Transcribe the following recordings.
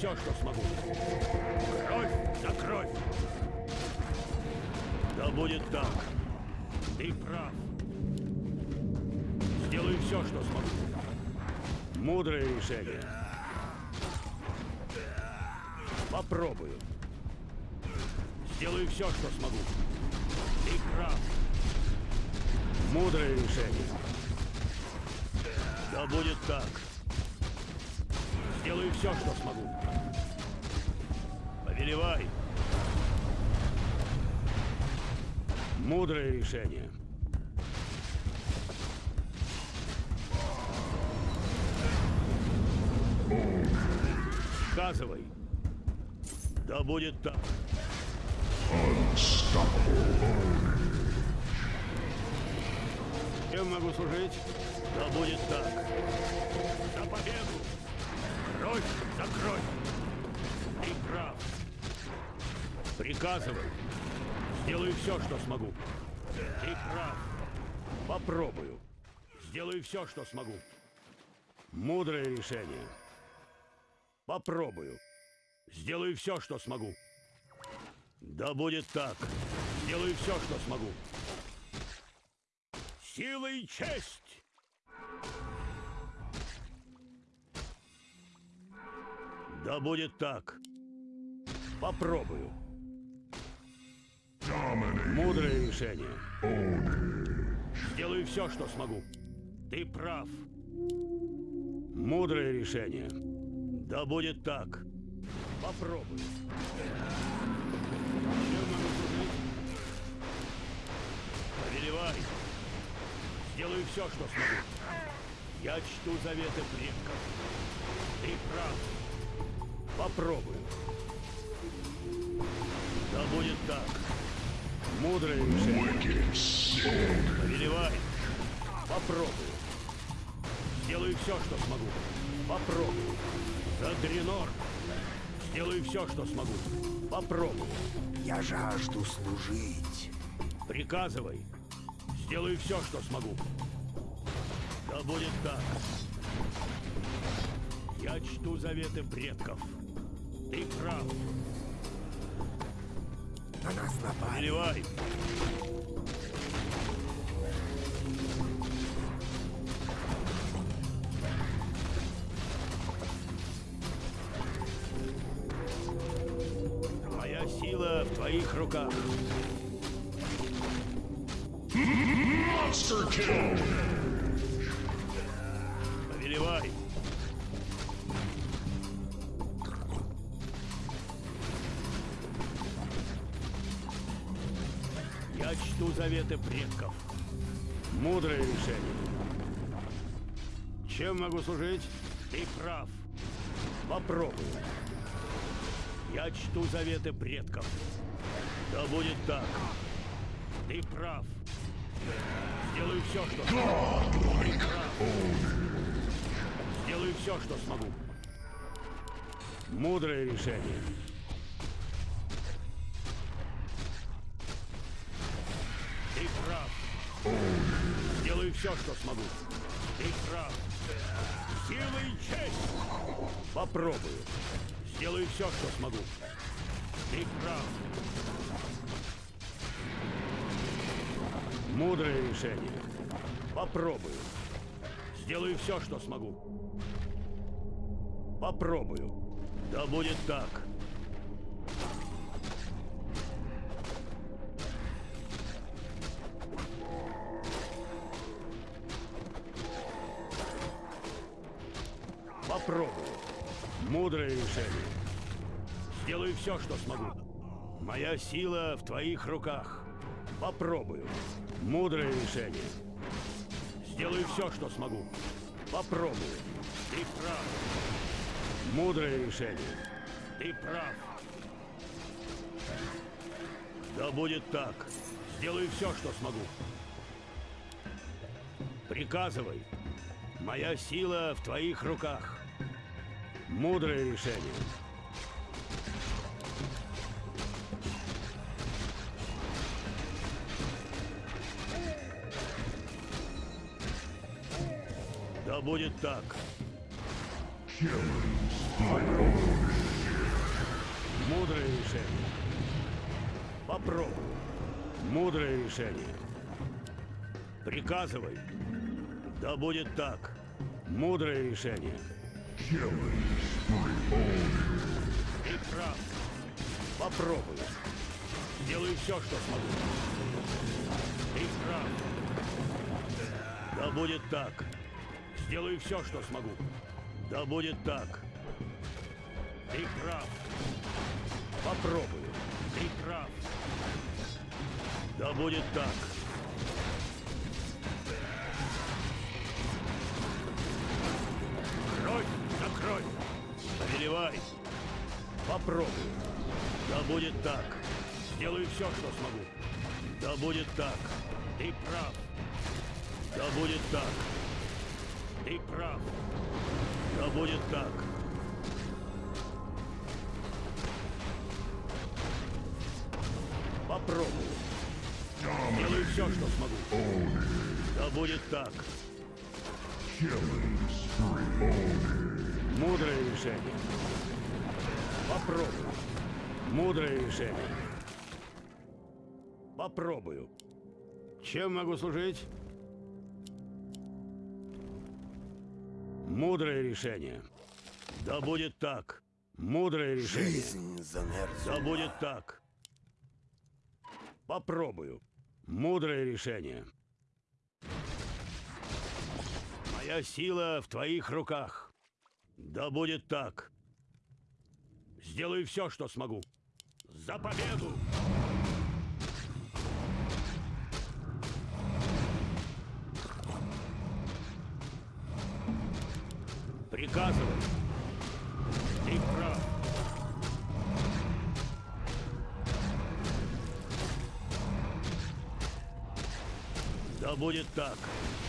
все, что смогу. Кровь за кровь. Да будет так. Ты прав. Сделаю все, что смогу. Мудрое решение. Попробую. Сделаю все, что смогу. Ты прав. Мудрое решение. Да будет так. Сделаю все, что смогу. Повелевай. Мудрое решение. Сказывай. Да будет так. Чем могу служить? Да будет так. За победу! Кровь за кровь! Ты прав. Приказывай. Сделаю все, что смогу. Прав. Попробую. Сделаю все, что смогу. Мудрое решение. Попробую. Сделаю все, что смогу. Да будет так. Сделаю все, что смогу. Сила и честь! Да будет так. Попробую. Мудрое решение. Сделаю все, что смогу. Ты прав. Мудрое решение. Да будет так. Служить? Повелевай. Сделаю все, что смогу. Я чту заветы предков. Ты прав. Попробую. Да будет так. Решение. Повелевай. Попробую. Сделаю все, что смогу. Попробую. За Дренор. Сделаю все, что смогу. Попробую. Я жажду служить. Приказывай. Сделаю все, что смогу. Да будет так. Я чту заветы предков. Ты прав. На нас напали. Переливай. Моя сила в твоих руках. Monster kill! Повелевай. Заветы предков. Мудрое решение. Чем могу служить? Ты прав. Попробую. Я чту заветы предков. Да будет так. Ты прав. Сделаю все, что смогу. Ты прав. Сделаю все, что смогу. Мудрое решение. Сделаю все, что смогу. Ты прав. Сила и честь. Попробую. Сделаю все, что смогу. Ты прав. Мудрое решение. Попробую. Сделаю все, что смогу. Попробую. Да будет так. Попробую. Мудрое решение. Сделаю все, что смогу. Моя сила в твоих руках. Попробую. Мудрое решение. Сделаю все, что смогу. Попробую. Ты прав. Мудрое решение. Ты прав. Да будет так. Сделаю все, что смогу. Приказывай. Моя сила в твоих руках. Мудрое решение. Да будет так. Мудрое решение. Попробуй. Мудрое решение. Приказывай. Да будет так. Мудрое решение. Прав. Попробую. Сделаю все, что смогу. Прав. Да будет так. Сделаю все, что смогу. Да будет так. Прав. Попробую. Прав. Да будет так. Попробую. Да будет так. Сделаю все, что смогу. Да будет так. Ты прав. Да будет так. Ты прав. Да будет так. Попробую. Сделаю все, что смогу. Да будет так. Мудрое решение. Попробую. Мудрое решение. Попробую. Чем могу служить? Мудрое решение. Да будет так. Мудрое решение. Жизнь за Нерзу. Да будет так. Попробую. Мудрое решение. Моя сила в твоих руках. Да будет так. Сделаю все, что смогу. За победу! Приказывай. Ты прав. Да будет так.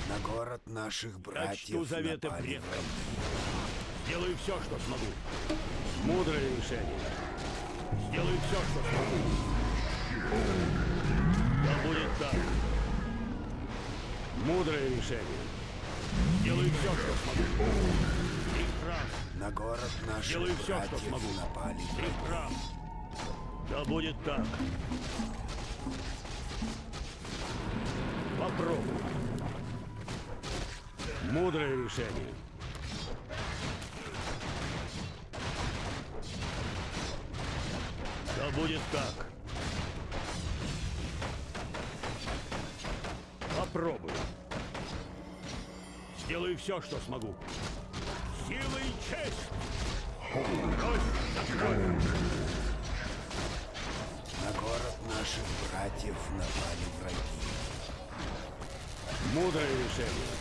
На город наших братьев чту заветы предков. враги. Сделаю все, что смогу. Мудрое решение. Сделаю все, что смогу. Да будет так. Мудрое решение. Сделаю все, что смогу. Ты прав. На город наших Сделаю все, что смогу. напали Ты враги. прав. Да будет так. Попробуй. Мудрое решение. Будет так. Попробую. Сделаю все, что смогу. Сила и честь! Кровь! На город наших братьев напали враги. Мудрое решение.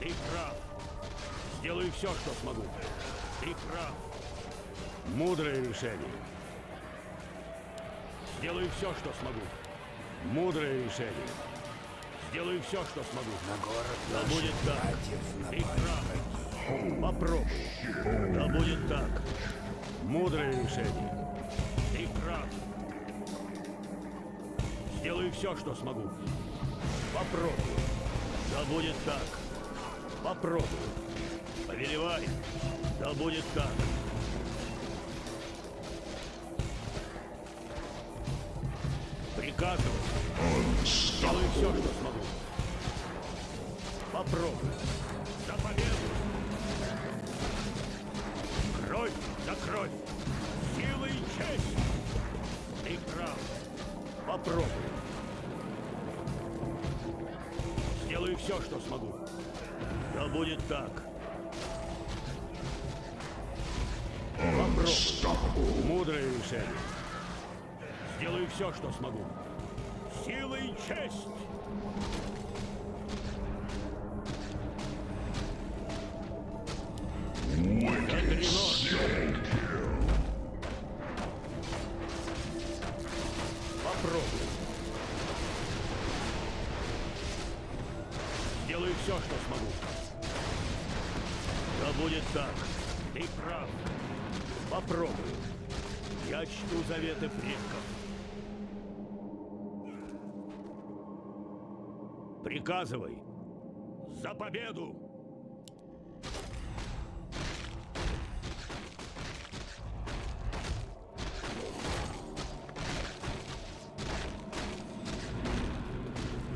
Ты прав. Сделаю все, что смогу. Ты прав. Мудрое решение. Сделаю все, что смогу. Мудрое решение. Сделаю все, что смогу. На город Да наших будет так. Попробуй. Да будет так. Мудрое решение. Ты прав. Сделаю все, что смогу. Попробую. Да будет так. Попробую. Повелевай. Да будет так. Приказывай. Сделаю все, что смогу. Попробую. За победу! Кровь за кровь! Сила и честь! Ты прав. Попробую. Сделаю все, что смогу. Да будет так. Попробую. Мудрое решение. Сделаю все, что смогу. Сила и честь! Попробуй. Сделаю все, что смогу. Да будет так. Ты прав. Попробую. Я чту заветы предков. Приказывай. За победу!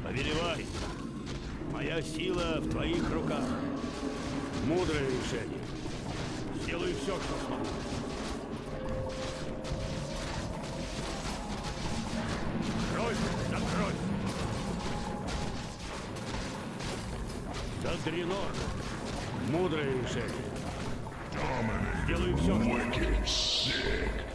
Повелевай! Моя сила в твоих руках. Мудрое решение. Сделаю все, что смогу. Дренор. Мудрое решение. Сделаю все, что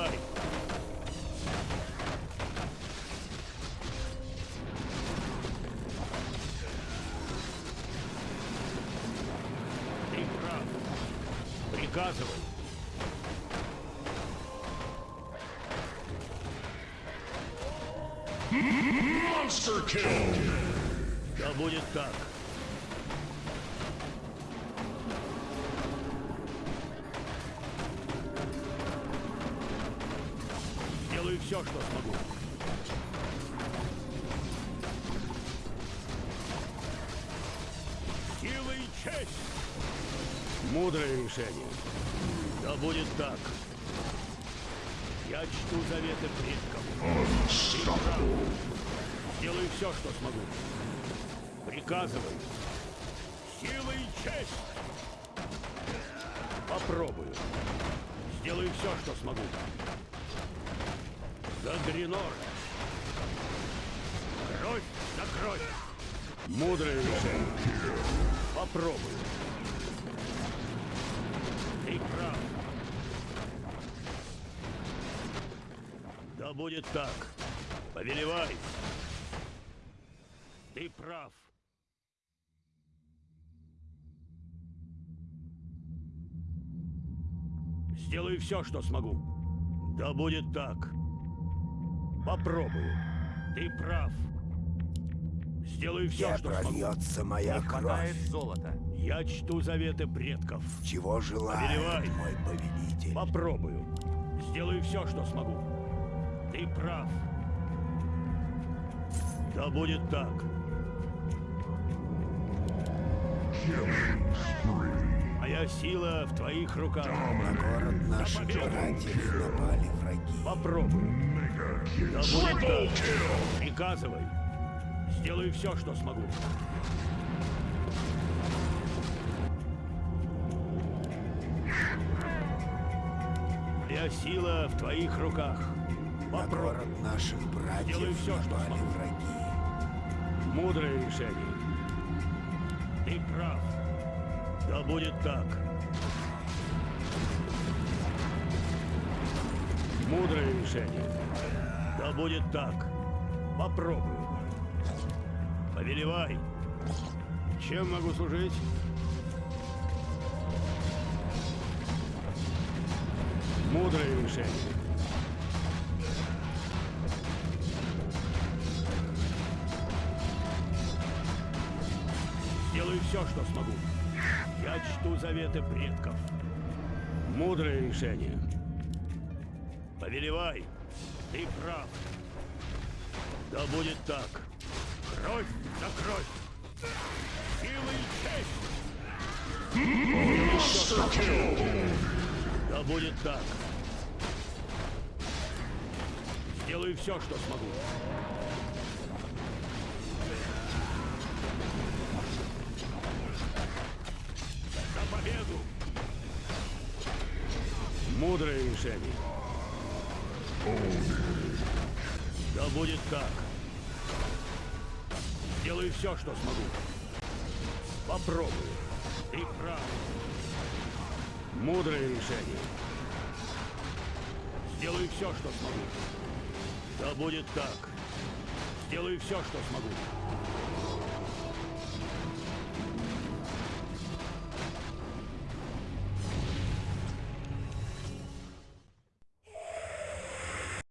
Повелевай. Ты прав. Приказывай. Monster kill! Да будет так. Все, что смогу. Сила и честь! Мудрое решение. Да будет так. Я чту заветы предков. Сделаю все, что смогу. Приказывай. Сила и честь. Попробую. Сделаю все, что смогу. За Дренор. Кровь за кровь. Мудрое решение. Попробую. Ты прав. Да будет так. Повелевай. Ты прав. Сделаю все, что смогу. Да будет так. Попробую. Ты прав. Сделаю все, Где что смогу. прольется моя Не кровь? золота. Я чту заветы предков. Чего желает Повелевай. мой повелитель? Попробую. Сделаю все, что смогу. Ты прав. Да будет так. Моя сила в твоих руках. На город победу! братьев напали враги. Попробую. Приказывай. Сделаю все, что смогу. Моя сила в твоих руках. На город наших Сделаю братьев всё, что напали смогу. враги. Мудрое решение. Ты прав. Да будет так. Мудрое решение. Да будет так. Попробую. Повелевай. Чем могу служить? Мудрое решение. Сделаю все, что смогу. Я чту заветы предков. Мудрое решение. Повелевай. Ты прав. Да будет так. Кровь за кровь. Сила и честь. Да будет так. Сделаю все, что смогу. За победу! Мудрое решение. Да будет так. Сделаю все, что смогу. Попробую. Ты прав. Мудрое решение. Сделаю все, что смогу. Да будет так. Сделаю все, что смогу.